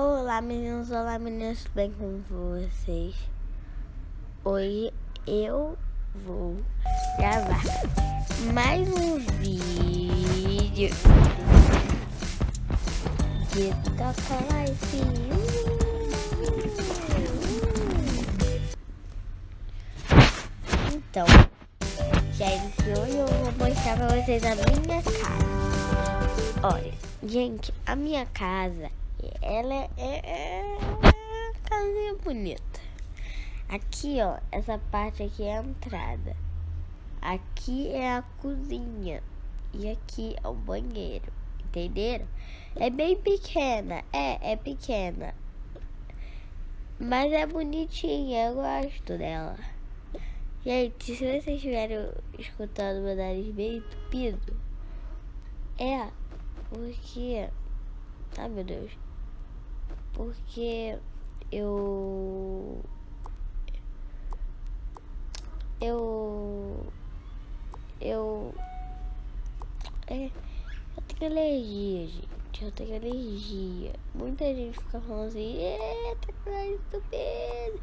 Olá meninos, olá meninas, tudo bem com vocês? Hoje eu vou gravar mais um vídeo de Toca Life. Então, gente, hoje eu vou mostrar pra vocês a minha casa. Olha, gente, a minha casa ela é, é, é uma casinha bonita. Aqui, ó, essa parte aqui é a entrada. Aqui é a cozinha. E aqui é o banheiro. Entenderam? É bem pequena. É, é pequena. Mas é bonitinha. Eu gosto dela. Gente, se vocês estiverem escutando meu nariz bem entupido, é porque... Ai, meu Deus porque eu eu eu é, eu tenho alergia, gente. Eu tenho alergia. Muita gente fica falando assim, eita, que estupendo.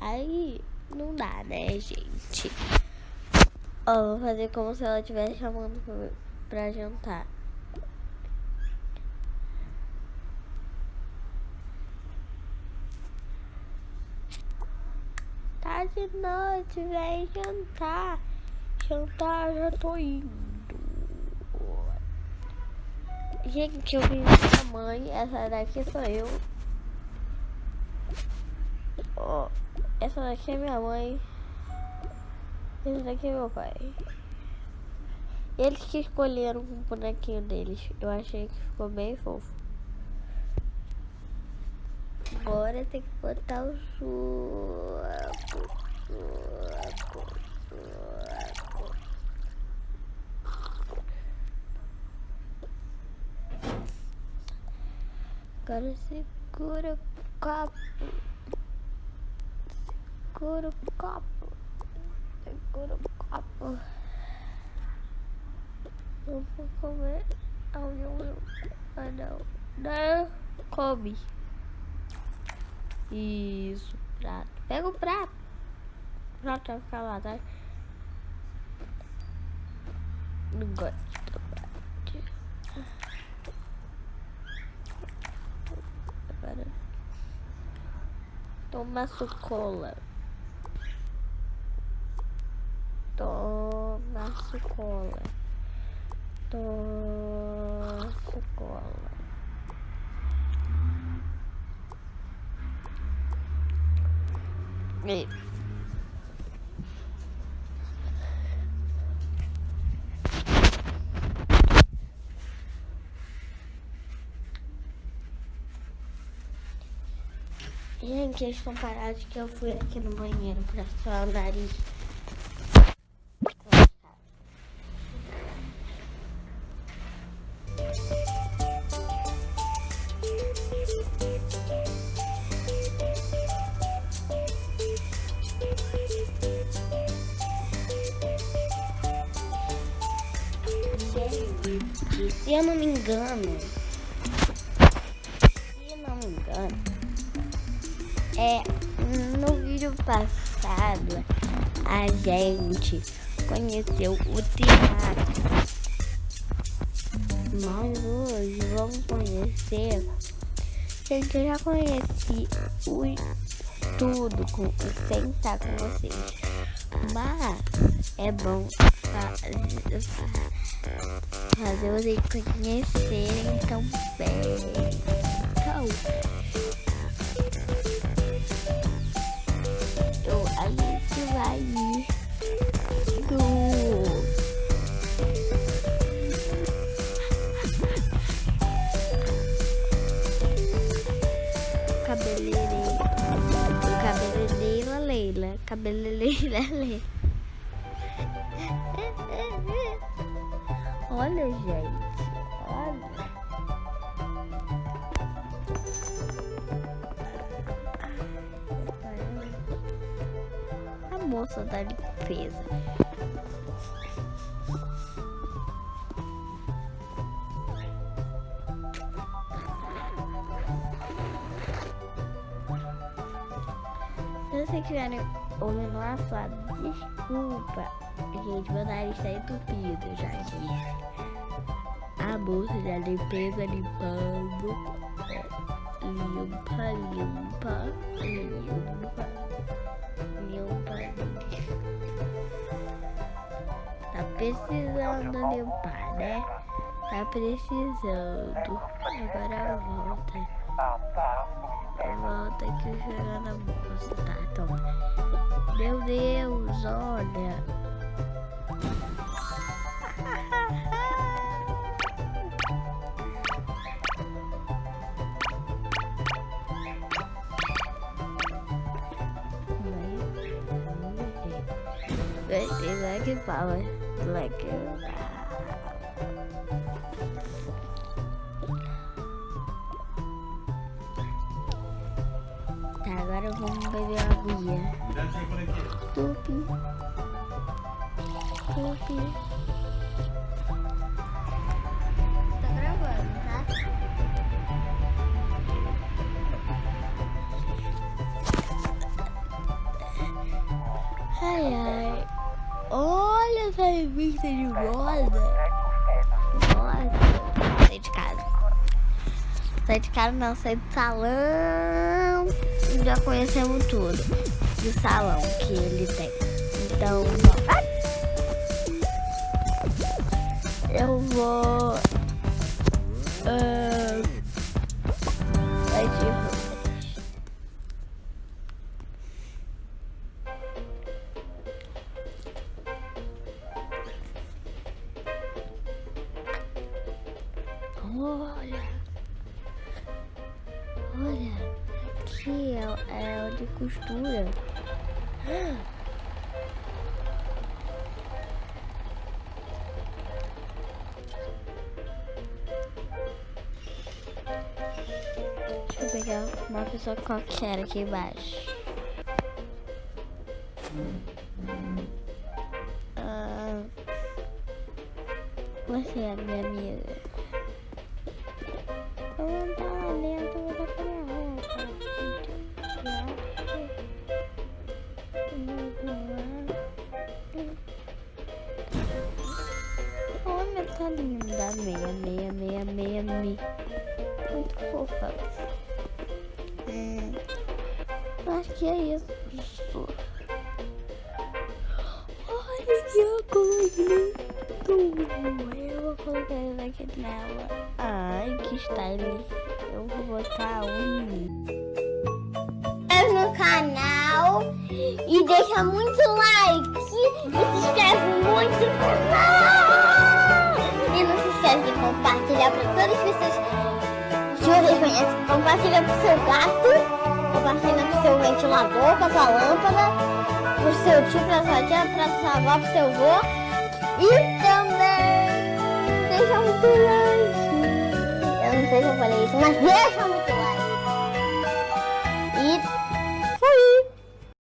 Aí não dá, né, gente? Ó, vou fazer como se ela estivesse chamando pra, jantar. Tá de noite, vem jantar. Jantar, já tô indo. Gente, eu vi minha mãe. Essa daqui sou eu. Ó, essa daqui é minha mãe. Esse daqui é meu pai. Eles que escolheram o bonequinho deles. Eu achei que ficou bem fofo. Agora tem que botar o suco. Suco, suco. Agora segura o copo. Segura o copo segura o copo. Eu vou comer. Não, ah, não. Não, come. Isso, prato. Pega o prato. O prato vai ficar lá, tá? Não gosto do prato. Agora. Toma sucola. Toma cola. Toma cola. E... Gente, eles estão parados que eu fui aqui no banheiro pra suar o nariz. Se eu não me engano, se eu não me engano, é no vídeo passado a gente conheceu o teatro. Mas hoje vamos conhecer. Gente, eu já conheci o tudo com, sem estar com vocês. Mas é bom fazer, vocês conhecerem também. Então, então a gente vai Cabelelelele. Olha, gente. Olha. A moça da limpeza. que matter lá falar desculpa, gente, meu nariz está entupido, já disse. A bolsa de limpeza limpando. Limpa, limpa, limpa. Limpa, limpa. Tá precisando limpar, né? Tá precisando. Agora volta. Volta aqui jogando a bolsa. Tá, toma. Meu Deus, olha. Gostei da que fala. Like. Tá, agora vamos beber a aguinha. Tupi. Tupi. Tá gravando, tá? Ai, ai. Olha essa revista de moda. Nossa. Sai de casa. Sai de casa não, sai do salão. Já conhecemos tudo do salão que ele tem. Então, bom. Eu vou... Uh, de. Olha. Aqui é, é de costura. Deixa eu pegar uma pessoa qualquer aqui embaixo. Ah, você é minha amiga. Linda. Meia, meia, meia, meia, meia. Muito fofa. Hum, acho que é isso. Olha que óculos lindo. Eu vou colocar ele aqui nela. Ai, que style. Eu vou botar um. no canal e deixa muito like e se inscreve muito no canal. Esquece de compartilhar para todas as pessoas que você conhece. Compartilha pro seu gato, compartilha pro seu ventilador, pra sua lâmpada, pro seu tio, pra sua tia, pra sua avó, pro seu avô. E também deixa muito like. Eu não sei se eu falei isso, mas deixa muito like.